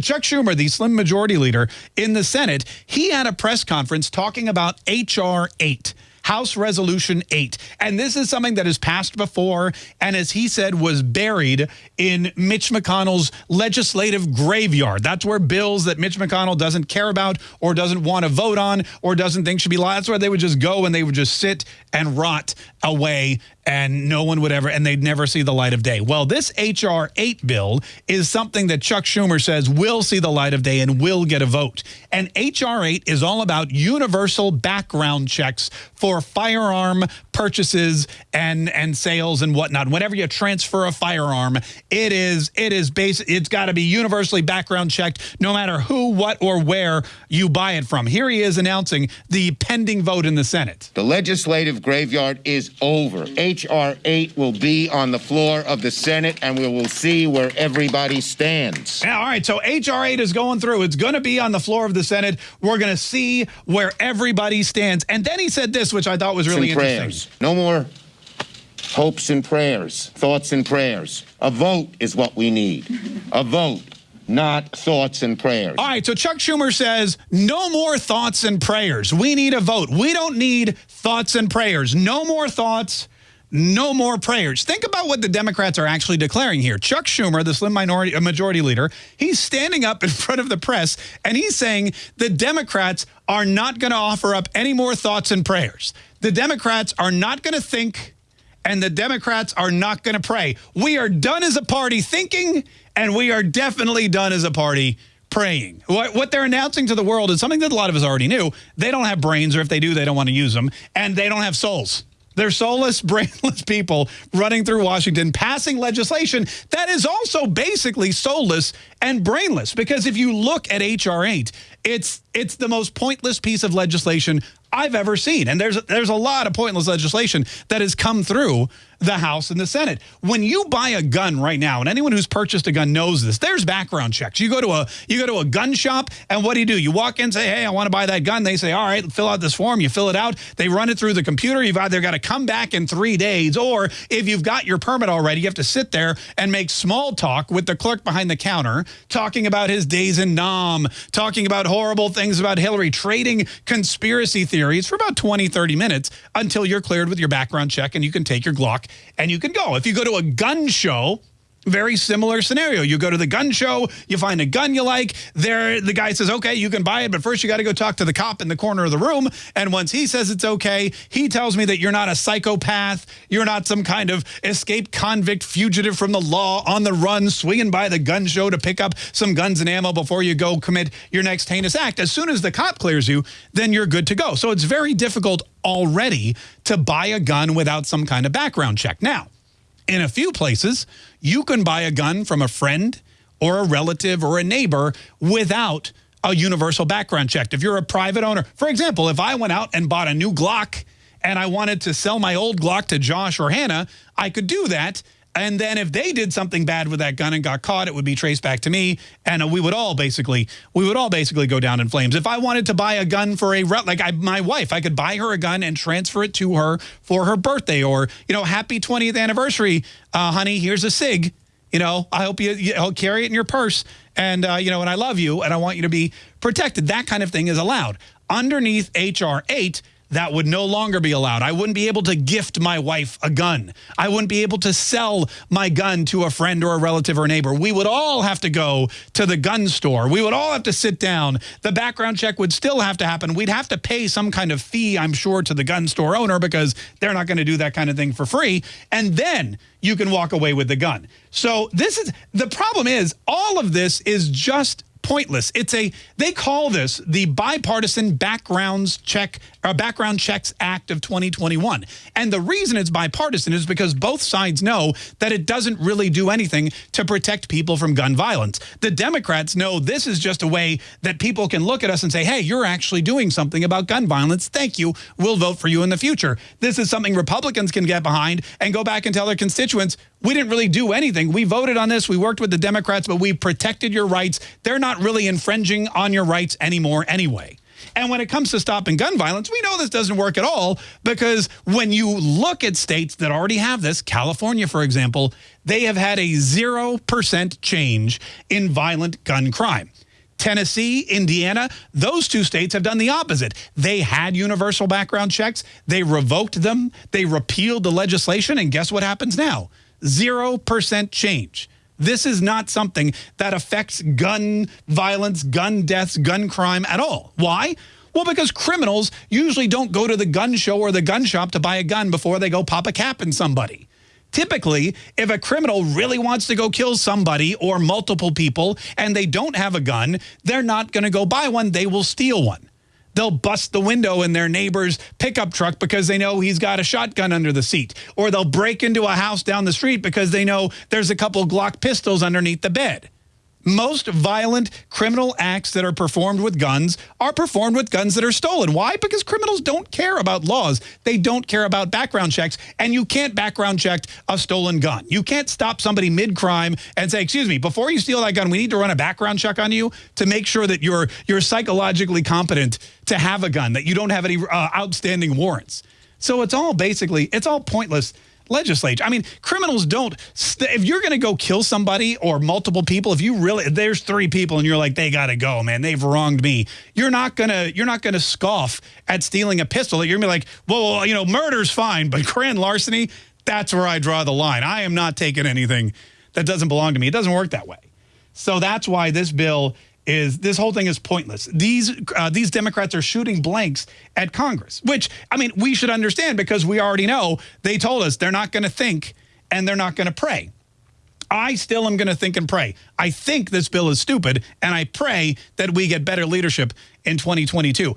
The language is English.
Chuck Schumer, the slim majority leader in the Senate, he had a press conference talking about H.R. 8. House Resolution 8. And this is something that has passed before and as he said was buried in Mitch McConnell's legislative graveyard. That's where bills that Mitch McConnell doesn't care about or doesn't want to vote on or doesn't think should be law. That's where they would just go and they would just sit and rot away and no one would ever, and they'd never see the light of day. Well, this H.R. 8 bill is something that Chuck Schumer says will see the light of day and will get a vote. And H.R. 8 is all about universal background checks for firearm purchases and and sales and whatnot. Whenever you transfer a firearm, it is it is basic. It's got to be universally background checked, no matter who, what, or where you buy it from. Here he is announcing the pending vote in the Senate. The legislative graveyard is over. H.R. 8 will be on the floor of the Senate, and we will see where everybody stands. Yeah, all right, so H.R. 8 is going through. It's going to be on the floor of the Senate. We're going to see where everybody stands. And then he said this, which I thought was really interesting. Prayers. No more hopes and prayers, thoughts and prayers. A vote is what we need. A vote not thoughts and prayers. All right, so Chuck Schumer says no more thoughts and prayers. We need a vote. We don't need thoughts and prayers. No more thoughts, no more prayers. Think about what the Democrats are actually declaring here. Chuck Schumer, the slim minority majority leader, he's standing up in front of the press and he's saying the Democrats are not going to offer up any more thoughts and prayers. The Democrats are not going to think and the Democrats are not going to pray. We are done as a party thinking and we are definitely done as a party praying. What, what they're announcing to the world is something that a lot of us already knew. They don't have brains, or if they do, they don't want to use them, and they don't have souls. They're soulless, brainless people running through Washington, passing legislation that is also basically soulless and brainless. Because if you look at H.R. 8, it's it's the most pointless piece of legislation I've ever seen. And there's there's a lot of pointless legislation that has come through the House and the Senate. When you buy a gun right now, and anyone who's purchased a gun knows this, there's background checks. You go to a you go to a gun shop, and what do you do? You walk in, say, hey, I want to buy that gun. They say, all right, fill out this form. You fill it out. They run it through the computer. You've either got to come back in three days, or if you've got your permit already, you have to sit there and make small talk with the clerk behind the counter, talking about his days in Nam, talking about horrible things about Hillary, trading conspiracy theories for about 20, 30 minutes until you're cleared with your background check and you can take your Glock and you can go. If you go to a gun show, very similar scenario. You go to the gun show, you find a gun you like. There, the guy says, okay, you can buy it, but first you got to go talk to the cop in the corner of the room. And once he says it's okay, he tells me that you're not a psychopath. You're not some kind of escaped convict fugitive from the law on the run, swinging by the gun show to pick up some guns and ammo before you go commit your next heinous act. As soon as the cop clears you, then you're good to go. So it's very difficult already to buy a gun without some kind of background check. Now, in a few places, you can buy a gun from a friend or a relative or a neighbor without a universal background check. If you're a private owner, for example, if I went out and bought a new Glock and I wanted to sell my old Glock to Josh or Hannah, I could do that and then if they did something bad with that gun and got caught, it would be traced back to me. And we would all basically, we would all basically go down in flames. If I wanted to buy a gun for a, like I, my wife, I could buy her a gun and transfer it to her for her birthday or, you know, happy 20th anniversary, uh, honey, here's a SIG. You know, I hope you, you know, carry it in your purse. And, uh, you know, and I love you and I want you to be protected. That kind of thing is allowed. Underneath H.R. 8, that would no longer be allowed. I wouldn't be able to gift my wife a gun. I wouldn't be able to sell my gun to a friend or a relative or a neighbor. We would all have to go to the gun store. We would all have to sit down. The background check would still have to happen. We'd have to pay some kind of fee, I'm sure, to the gun store owner because they're not going to do that kind of thing for free. And then you can walk away with the gun. So this is the problem is all of this is just pointless. It's a they call this the bipartisan backgrounds check or uh, background checks act of 2021. And the reason it's bipartisan is because both sides know that it doesn't really do anything to protect people from gun violence. The Democrats know this is just a way that people can look at us and say, "Hey, you're actually doing something about gun violence. Thank you. We'll vote for you in the future." This is something Republicans can get behind and go back and tell their constituents, we didn't really do anything. We voted on this. We worked with the Democrats, but we protected your rights. They're not really infringing on your rights anymore anyway. And when it comes to stopping gun violence, we know this doesn't work at all because when you look at states that already have this, California, for example, they have had a 0% change in violent gun crime. Tennessee, Indiana, those two states have done the opposite. They had universal background checks. They revoked them. They repealed the legislation. And guess what happens now? 0% change. This is not something that affects gun violence, gun deaths, gun crime at all. Why? Well, because criminals usually don't go to the gun show or the gun shop to buy a gun before they go pop a cap in somebody. Typically, if a criminal really wants to go kill somebody or multiple people and they don't have a gun, they're not going to go buy one. They will steal one. They'll bust the window in their neighbor's pickup truck because they know he's got a shotgun under the seat. Or they'll break into a house down the street because they know there's a couple Glock pistols underneath the bed. Most violent criminal acts that are performed with guns are performed with guns that are stolen. Why? Because criminals don't care about laws. They don't care about background checks. And you can't background check a stolen gun. You can't stop somebody mid-crime and say, excuse me, before you steal that gun, we need to run a background check on you to make sure that you're, you're psychologically competent to have a gun, that you don't have any uh, outstanding warrants. So it's all basically, it's all pointless legislature. I mean, criminals don't, if you're going to go kill somebody or multiple people, if you really, there's three people and you're like, they got to go, man, they've wronged me. You're not going to, you're not going to scoff at stealing a pistol. You're going to be like, well, you know, murder's fine, but grand larceny, that's where I draw the line. I am not taking anything that doesn't belong to me. It doesn't work that way. So that's why this bill is this whole thing is pointless. These uh, these Democrats are shooting blanks at Congress, which, I mean, we should understand because we already know they told us they're not going to think and they're not going to pray. I still am going to think and pray. I think this bill is stupid, and I pray that we get better leadership in 2022.